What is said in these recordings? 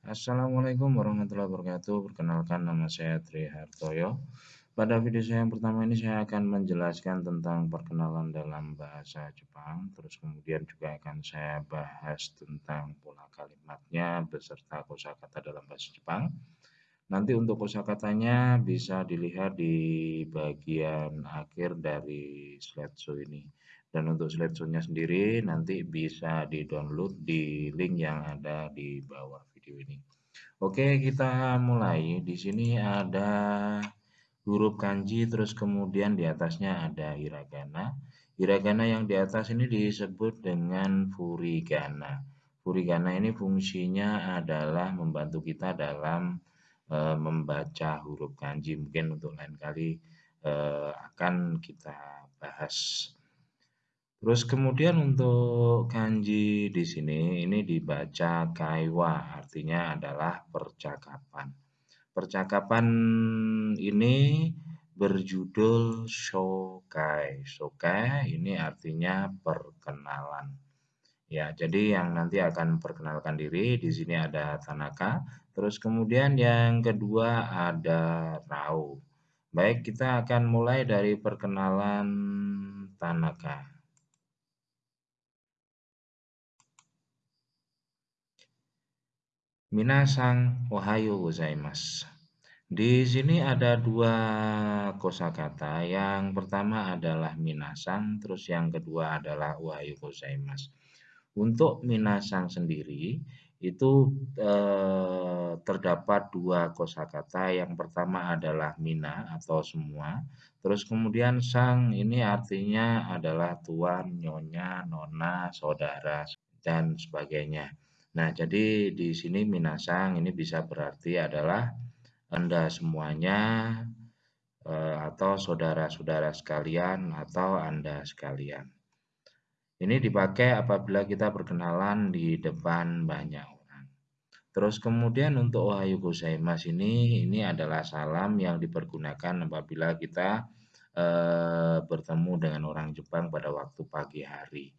Assalamualaikum warahmatullahi wabarakatuh. Perkenalkan nama saya Tri Hartoyo. Pada video saya yang pertama ini saya akan menjelaskan tentang perkenalan dalam bahasa Jepang. Terus kemudian juga akan saya bahas tentang pola kalimatnya beserta kosakata dalam bahasa Jepang. Nanti untuk kosakatanya bisa dilihat di bagian akhir dari slideshow ini. Dan untuk slideshow-nya sendiri nanti bisa di-download di link yang ada di bawah video ini. Oke, kita mulai. Di sini ada huruf kanji, terus kemudian di atasnya ada hiragana. Hiragana yang di atas ini disebut dengan furigana. Furigana ini fungsinya adalah membantu kita dalam e, membaca huruf kanji. Mungkin untuk lain kali e, akan kita bahas. Terus kemudian untuk kanji di sini ini dibaca kaiwa, artinya adalah percakapan. Percakapan ini berjudul shokai. Shokai ini artinya perkenalan. Ya, jadi yang nanti akan perkenalkan diri di sini ada Tanaka, terus kemudian yang kedua ada Rao. Baik, kita akan mulai dari perkenalan Tanaka. Minasang ohayo gozaimasu. Di sini ada dua kosakata. Yang pertama adalah minasang, terus yang kedua adalah ohayo gozaimasu. Untuk minasang sendiri itu eh, terdapat dua kosakata. Yang pertama adalah mina atau semua. Terus kemudian sang ini artinya adalah tuan, nyonya, nona, saudara dan sebagainya. Nah, jadi di sini minasang ini bisa berarti adalah Anda semuanya eh, atau saudara-saudara sekalian atau Anda sekalian. Ini dipakai apabila kita berkenalan di depan banyak orang. Terus kemudian untuk Ohayo gozaimasu ini ini adalah salam yang dipergunakan apabila kita eh, bertemu dengan orang Jepang pada waktu pagi hari.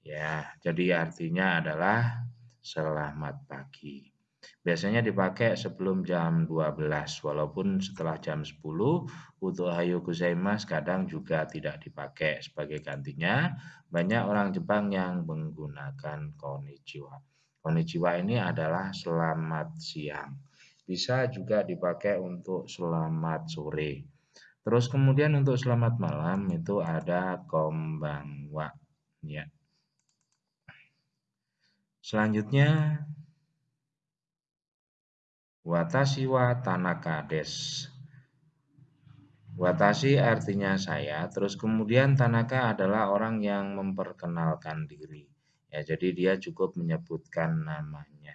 Ya, jadi artinya adalah selamat pagi. Biasanya dipakai sebelum jam 12, walaupun setelah jam 10 untuk hayo gozaimasu kadang juga tidak dipakai sebagai gantinya. Banyak orang Jepang yang menggunakan konnichiwa. Konnichiwa ini adalah selamat siang. Bisa juga dipakai untuk selamat sore. Terus kemudian untuk selamat malam itu ada kombangwa. Ya. Selanjutnya Watashi wa Tanaka des. Watashi artinya saya, terus kemudian Tanaka adalah orang yang memperkenalkan diri. Ya, jadi dia cukup menyebutkan namanya.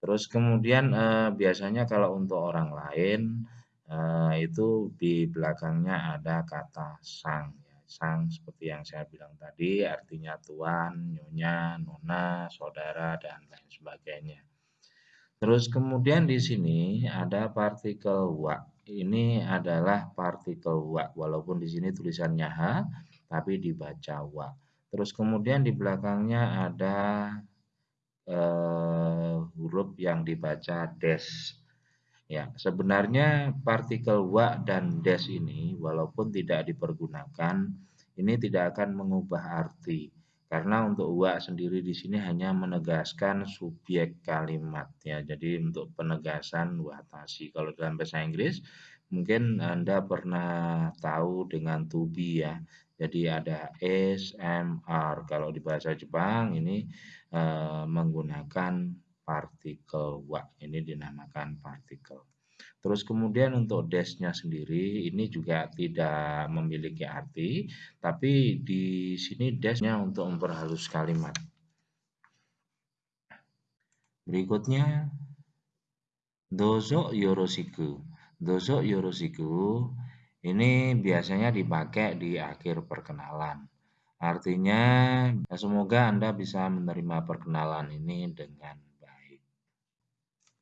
Terus kemudian eh, biasanya kalau untuk orang lain eh, itu di belakangnya ada kata sang sang seperti yang saya bilang tadi artinya tuan, nyonya, nona, saudara dan lain sebagainya. Terus kemudian di sini ada partikel wa. Ini adalah partikel wa walaupun di sini tulisannya h tapi dibaca wa. Terus kemudian di belakangnya ada uh, huruf yang dibaca des. Ya, sebenarnya partikel wa dan des ini walaupun tidak dipergunakan, ini tidak akan mengubah arti. Karena untuk wa sendiri di sini hanya menegaskan subjek kalimat ya. Jadi untuk penegasan watasi. Kalau dalam bahasa Inggris mungkin Anda pernah tahu dengan to be ya. Jadi ada s, m, r. Kalau di bahasa Jepang ini eh, menggunakan partikel wa. Ini dinamakan partikel. Terus kemudian untuk desnya sendiri ini juga tidak memiliki arti, tapi di sini desnya untuk memperhalus kalimat. Berikutnya dozo yoroshiku. Dozo yoroshiku ini biasanya dipakai di akhir perkenalan. Artinya semoga Anda bisa menerima perkenalan ini dengan.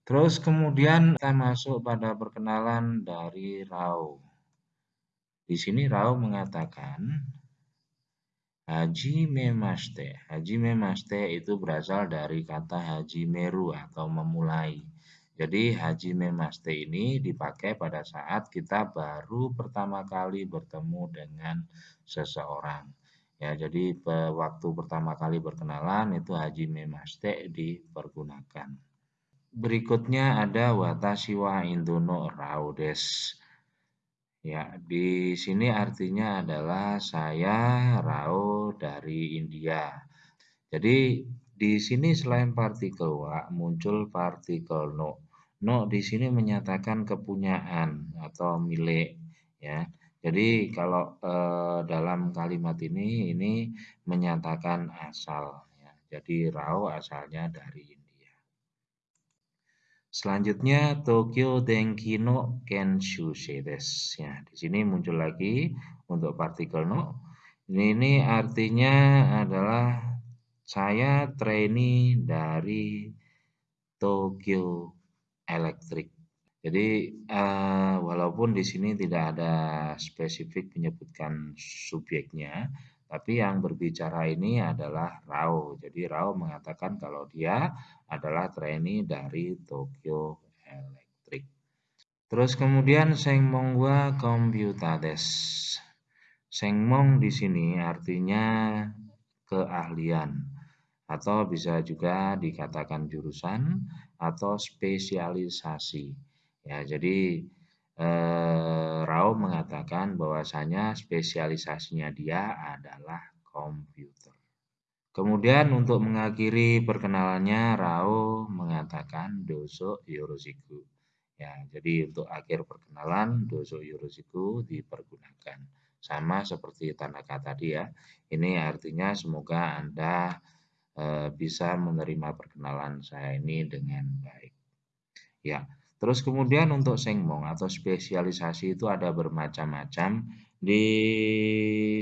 Terus kemudian kita masuk pada perkenalan dari Rao. Di sini Rao mengatakan, Haji memaste. Haji memaste itu berasal dari kata haji meru atau memulai. Jadi haji memaste ini dipakai pada saat kita baru pertama kali bertemu dengan seseorang. Ya, jadi waktu pertama kali berkenalan itu haji memaste dipergunakan. Berikutnya ada watashi wa indono raudes. Ya, di sini artinya adalah saya Rao dari India. Jadi di sini selain partikel wa muncul partikel no. No di sini menyatakan kepunyaan atau milik ya. Jadi kalau eh, dalam kalimat ini ini menyatakan asal ya. Jadi Rao asalnya dari India. Selanjutnya Tokyo Denki no Kenshusei desu. Ya, di sini muncul lagi untuk partikel no. Ini, ini artinya adalah saya trainee dari Tokyo Electric. Jadi uh, walaupun di sini tidak ada spesifik menyebutkan subjeknya, tapi yang berbicara ini adalah Rao. Jadi Rao mengatakan kalau dia adalah trainee dari Tokyo Electric. Terus kemudian Sengmong wa Computades. Sengmong di sini artinya keahlian atau bisa juga dikatakan jurusan atau spesialisasi. Ya, jadi eh, Rao mengatakan bahwasanya spesialisasinya dia adalah komputer. Kemudian untuk mengakhiri perkenalannya Rao mengatakan doso yoroshiku. Ya, jadi untuk akhir perkenalan doso yoroshiku dipergunakan. Sama seperti Tanaka tadi ya. Ini artinya semoga Anda e, bisa menerima perkenalan saya ini dengan baik. Ya, Terus kemudian untuk sengmong atau spesialisasi itu ada bermacam-macam. Di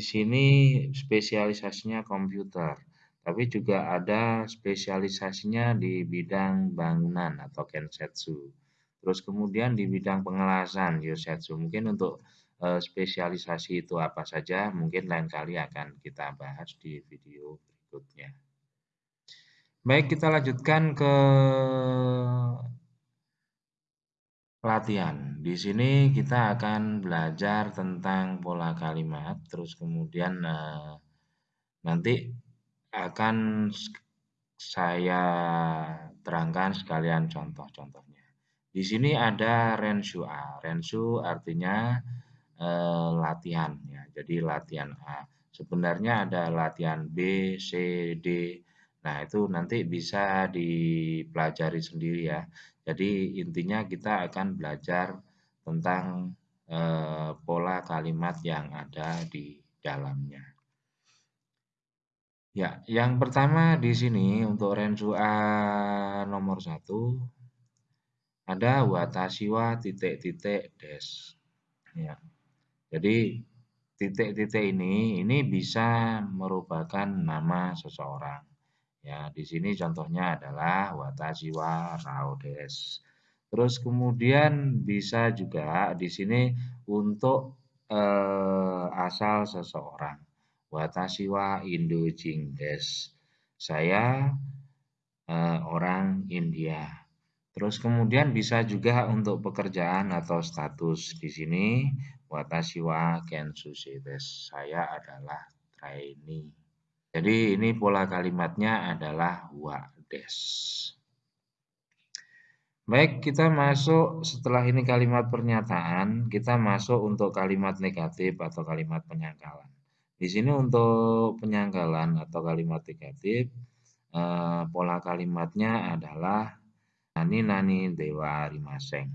sini spesialisasinya komputer, tapi juga ada spesialisasinya di bidang bangunan atau kensetsu. Terus kemudian di bidang pengelasan yosetsu. Mungkin untuk e, spesialisasi itu apa saja, mungkin lain kali akan kita bahas di video berikutnya. Baik, kita lanjutkan ke Latihan. Di sini kita akan belajar tentang pola kalimat, terus kemudian eh, nanti akan saya terangkan sekalian contoh-contohnya. Di sini ada Rensu A. Rensu artinya eh, latihan ya. Jadi latihan A. Sebenarnya ada latihan B, C, D. Nah, itu nanti bisa dipelajari sendiri ya. Jadi intinya kita akan belajar tentang eh, pola kalimat yang ada di dalamnya. Ya, yang pertama di sini untuk Rensu A nomor satu ada watashiwa titik-titik des. Ya. Jadi titik-titik ini ini bisa merupakan nama seseorang. Ya, di sini contohnya adalah watashi wa raudes. Terus kemudian bisa juga di sini untuk eh, asal seseorang. Watashi wa Indojing des. Saya eh, orang India. Terus kemudian bisa juga untuk pekerjaan atau status di sini watashi wa kensushi des. Saya adalah trainee. Jadi ini pola kalimatnya adalah wa'des. Baik, kita masuk setelah ini kalimat pernyataan, kita masuk untuk kalimat negatif atau kalimat penyangkalan. Di sini untuk penyangkalan atau kalimat negatif, eh, pola kalimatnya adalah nani nani dewa arimaseng.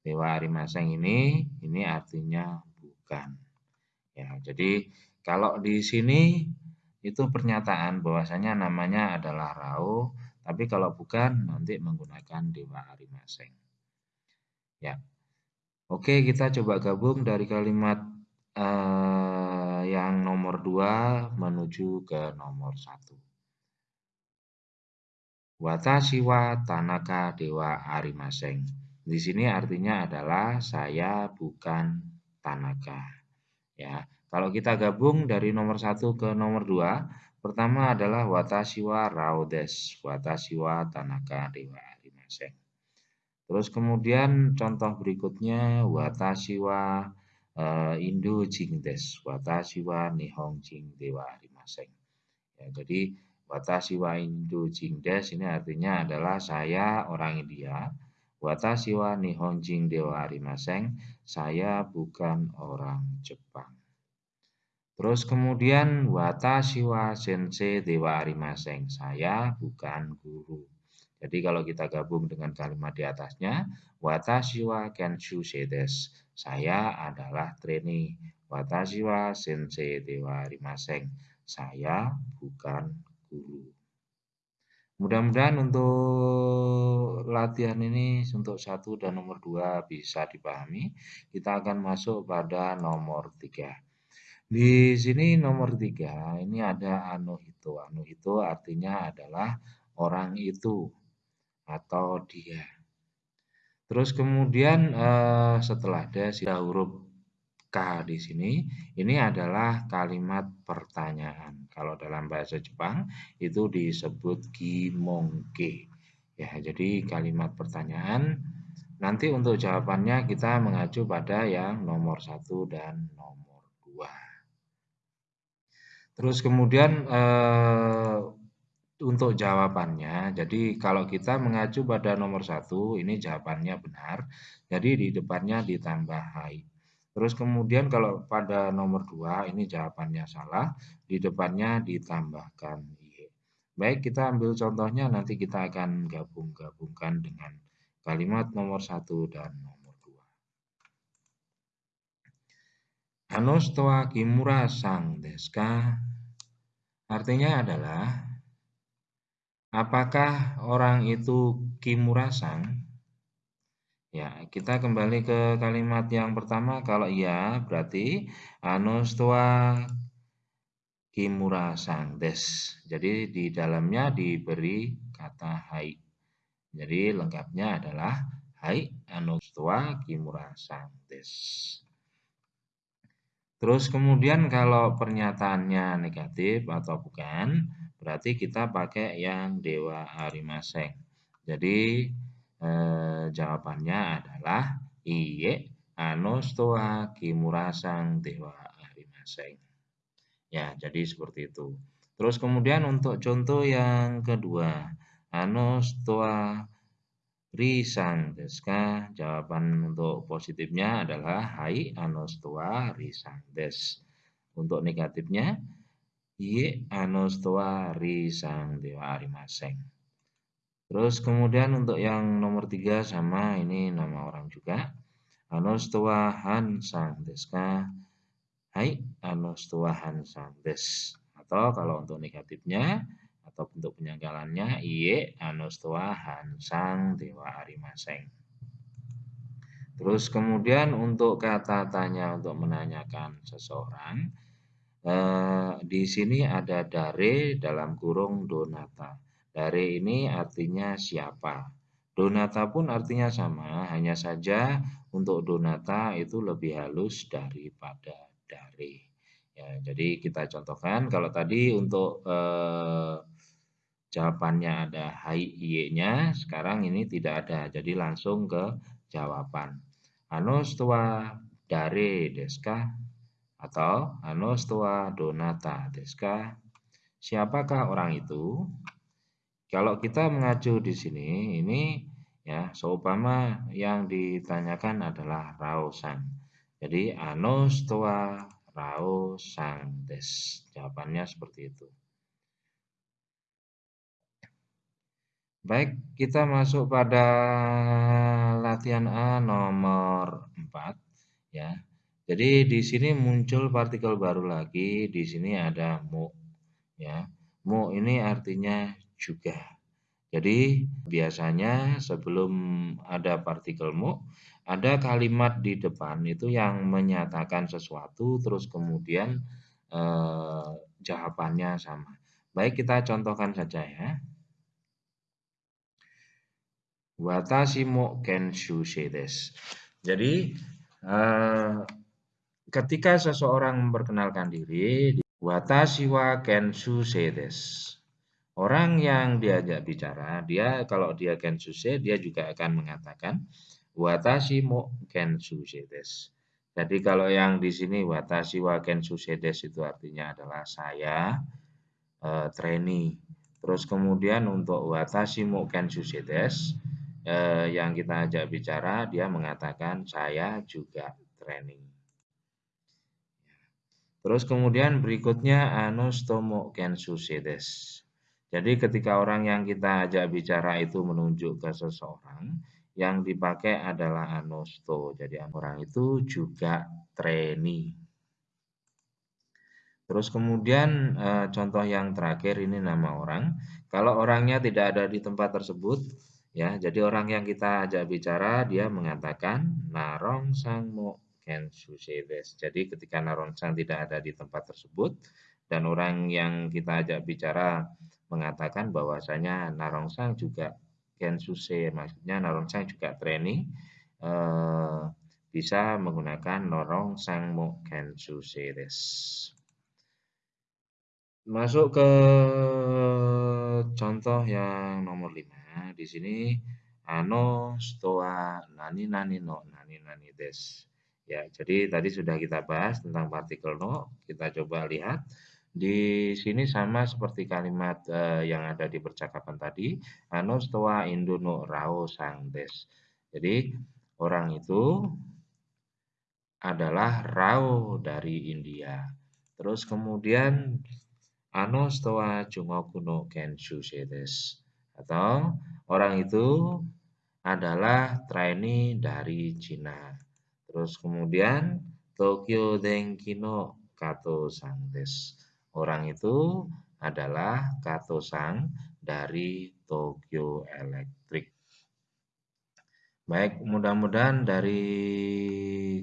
Dewa arimaseng ini, ini artinya bukan. Ya, jadi kalau di sini itu pernyataan bahwasanya namanya adalah Rao, tapi kalau bukan nanti menggunakan Dewa Arimaseng. Ya. Oke, kita coba gabung dari kalimat eh, yang nomor 2 menuju ke nomor 1. Watashi wa Tanaka Dewa Arimaseng. Di sini artinya adalah saya bukan Tanaka. Ya, Kalau kita gabung dari nomor satu ke nomor dua, pertama adalah watashi wa rao desu, watashi wa tanaka dewa arimasen. Terus kemudian contoh berikutnya watashi wa uh, Indo jing desu, watashi wa nihong jing dewa arimasen. Ya, jadi watashi wa Indo jing desu ini artinya adalah saya orang India. Watashi wa nihong jing dewa arimasen, saya bukan orang Jepang. Terus kemudian watashi wa sensei dewa arimaseng. Saya bukan guru. Jadi kalau kita gabung dengan kalimat di atasnya, watashi wa kenshu sedes. Saya adalah trainee. Watashi wa sensei dewa arimaseng. Saya bukan guru. Mudah-mudahan untuk latihan ini untuk satu dan nomor dua bisa dipahami. Kita akan masuk pada nomor tiga. Di sini nomor tiga, ini ada anu itu. Anu itu artinya adalah orang itu atau dia. Terus kemudian eh, setelah ada sisa huruf K di sini, ini adalah kalimat pertanyaan. Kalau dalam bahasa Jepang itu disebut gimongke. Ya, jadi kalimat pertanyaan. Nanti untuk jawabannya kita mengacu pada yang nomor satu dan nomor dua. Terus kemudian eh, untuk jawabannya, jadi kalau kita mengacu pada nomor satu, ini jawabannya benar. Jadi di depannya ditambah hai. Terus kemudian kalau pada nomor dua, ini jawabannya salah. Di depannya ditambahkan i. Baik, kita ambil contohnya, nanti kita akan gabung-gabungkan dengan kalimat nomor satu dan nomor dua. Anostoa kimura sang deska Artinya adalah apakah orang itu Kimura-san? Ya, kita kembali ke kalimat yang pertama. Kalau iya, berarti Anostua Kimura-san des. Jadi di dalamnya diberi kata hai. Jadi lengkapnya adalah hai Anostua Kimura-san des. Terus kemudian kalau pernyataannya negatif atau bukan, berarti kita pakai yang Dewa Arimaseng. Jadi eh, jawabannya adalah iye anostoa kimurasang Dewa Arimaseng. Ya, jadi seperti itu. Terus kemudian untuk contoh yang kedua, anostoa Risang deska. Jawaban untuk positifnya adalah hai anostoa risang des. Untuk negatifnya ye anostoa risang dewa arimaseng. Terus kemudian untuk yang nomor tiga sama ini nama orang juga. Anostoa hansang deska. Hai anostoa hansang des. Atau kalau untuk negatifnya atau bentuk penyanggalannya iye anostoa hansang dewa arimaseng. Terus kemudian untuk kata tanya untuk menanyakan seseorang, eh, di sini ada dare dalam kurung donata. Dare ini artinya siapa. Donata pun artinya sama, hanya saja untuk donata itu lebih halus daripada dare. Ya, jadi kita contohkan kalau tadi untuk eh, jawabannya ada hai iye-nya, sekarang ini tidak ada. Jadi langsung ke jawaban. Anostoa dare deska atau anostoa donata deska. Siapakah orang itu? Kalau kita mengacu di sini, ini ya seumpama yang ditanyakan adalah rausan. Jadi anostoa rausan des. Jawabannya seperti itu. Baik, kita masuk pada latihan A nomor 4 ya. Jadi di sini muncul partikel baru lagi, di sini ada mu ya. Mu ini artinya juga. Jadi biasanya sebelum ada partikel mu, ada kalimat di depan itu yang menyatakan sesuatu terus kemudian eh, jawabannya sama. Baik, kita contohkan saja ya. Watashi mo kenshu desu. Jadi uh, ketika seseorang memperkenalkan diri, watashi wa kenshusei desu. Orang yang diajak bicara, dia kalau dia kenshusei, dia juga akan mengatakan watashi mo kenshusei desu. Jadi kalau yang di sini watashi wa kenshusei desu itu artinya adalah saya uh, trainee. Terus kemudian untuk watashi mo kenshusei uh, yang kita ajak bicara, dia mengatakan saya juga training. Terus kemudian berikutnya anostomo kenshusei desu. Jadi ketika orang yang kita ajak bicara itu menunjuk ke seseorang, yang dipakai adalah anosto. Jadi orang itu juga trainee. Terus kemudian eh, contoh yang terakhir ini nama orang. Kalau orangnya tidak ada di tempat tersebut, ya. Jadi orang yang kita ajak bicara dia mengatakan narong sang mo kensu Jadi ketika narong sang tidak ada di tempat tersebut dan orang yang kita ajak bicara mengatakan bahwasanya Narongsang juga Gensuse, maksudnya Narongsang juga training eh, bisa menggunakan Narongsang mo Gensuse des. Masuk ke contoh yang nomor 5. Di sini ano stoa nani nani no nani nani des. Ya, jadi tadi sudah kita bahas tentang partikel no. Kita coba lihat di sini sama seperti kalimat uh, yang ada di percakapan tadi, anu stoa induno rao sangdes. Jadi orang itu adalah rao dari India. Terus kemudian ano stoa jungokuno kenshu sedes. Atau orang itu adalah trainee dari Cina. Terus kemudian Tokyo Denkino Kato Sangdes. Orang itu adalah Kato-sang dari Tokyo Electric. Baik, mudah-mudahan dari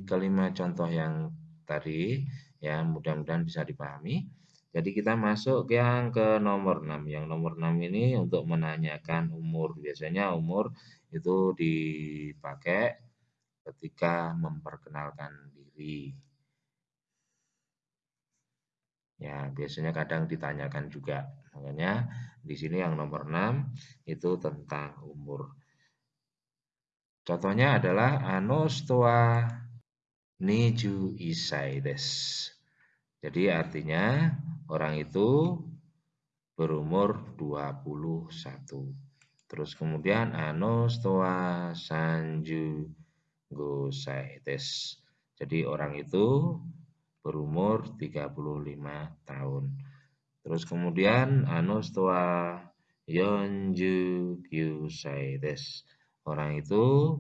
kelima contoh yang tadi ya mudah-mudahan bisa dipahami. Jadi kita masuk yang ke nomor 6. Yang nomor 6 ini untuk menanyakan umur. Biasanya umur itu dipakai ketika memperkenalkan diri. Ya, biasanya kadang ditanyakan juga. Makanya di sini yang nomor 6 itu tentang umur. Contohnya adalah anostoa niju isai des. Jadi artinya orang itu berumur 21. Terus kemudian anostoa sanju gosai des. Jadi orang itu berumur 35 tahun. Terus kemudian Anostoa Yonju Kyusaides. Orang itu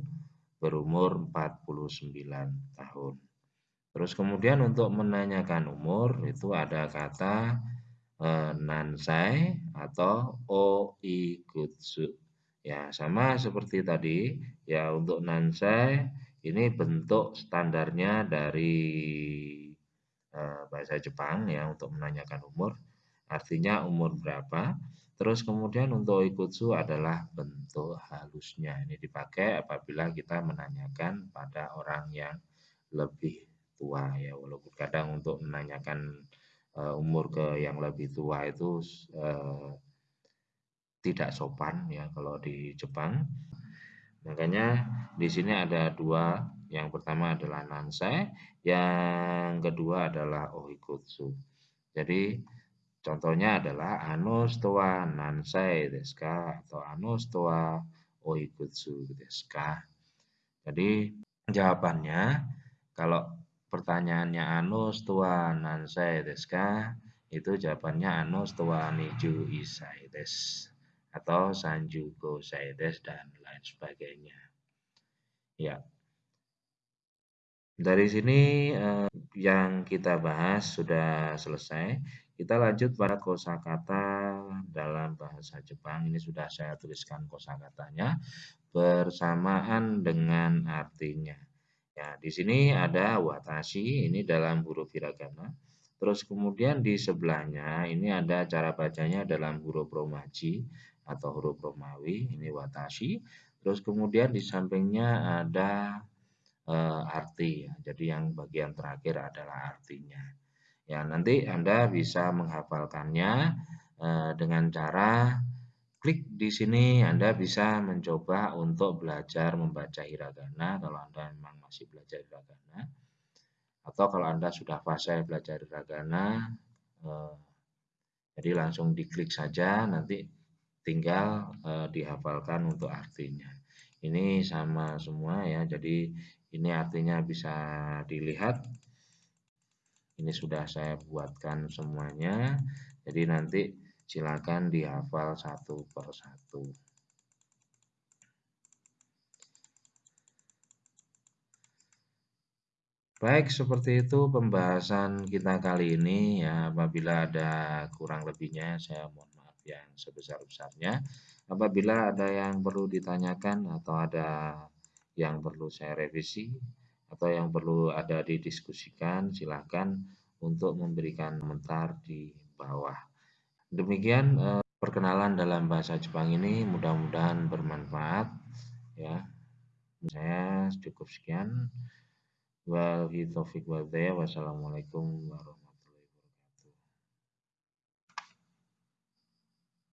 berumur 49 tahun. Terus kemudian untuk menanyakan umur itu ada kata e, nansai atau oikutsu. Ya, sama seperti tadi. Ya, untuk nansai ini bentuk standarnya dari Eh, bahasa Jepang ya untuk menanyakan umur. Artinya umur berapa. Terus kemudian untuk ikutsu adalah bentuk halusnya. Ini dipakai apabila kita menanyakan pada orang yang lebih tua ya. Walaupun kadang untuk menanyakan uh, umur ke yang lebih tua itu uh, tidak sopan ya kalau di Jepang. Makanya di sini ada dua yang pertama adalah nansai, yang kedua adalah ohikutsu. Jadi contohnya adalah anostoa nansai deska atau anostoa ohikutsu deska. Jadi jawabannya kalau pertanyaannya anostoa nansai deska itu jawabannya anostoa niju isai des atau sanju go des dan lain sebagainya. Ya, dari sini eh, yang kita bahas sudah selesai. Kita lanjut pada kosakata dalam bahasa Jepang. Ini sudah saya tuliskan kosakatanya bersamaan dengan artinya. Ya, di sini ada watashi, ini dalam huruf hiragana. Terus kemudian di sebelahnya ini ada cara bacanya dalam huruf romaji atau huruf Romawi, ini watashi. Terus kemudian di sampingnya ada uh, arti. Jadi yang bagian terakhir adalah artinya. Ya, nanti Anda bisa menghafalkannya uh, dengan cara klik di sini Anda bisa mencoba untuk belajar membaca hiragana kalau Anda memang masih belajar hiragana atau kalau Anda sudah fase belajar hiragana uh, jadi langsung diklik saja nanti tinggal uh, dihafalkan untuk artinya. Ini sama semua ya. Jadi ini artinya bisa dilihat. Ini sudah saya buatkan semuanya. Jadi nanti silakan dihafal satu per satu. Baik, seperti itu pembahasan kita kali ini ya. Apabila ada kurang lebihnya saya mohon maaf yang sebesar-besarnya. Apabila ada yang perlu ditanyakan atau ada yang perlu saya revisi atau yang perlu ada didiskusikan, silakan untuk memberikan komentar di bawah. Demikian eh, perkenalan dalam bahasa Jepang ini mudah-mudahan bermanfaat ya. Saya cukup sekian. Wabillahi Wassalamualaikum warahmatullahi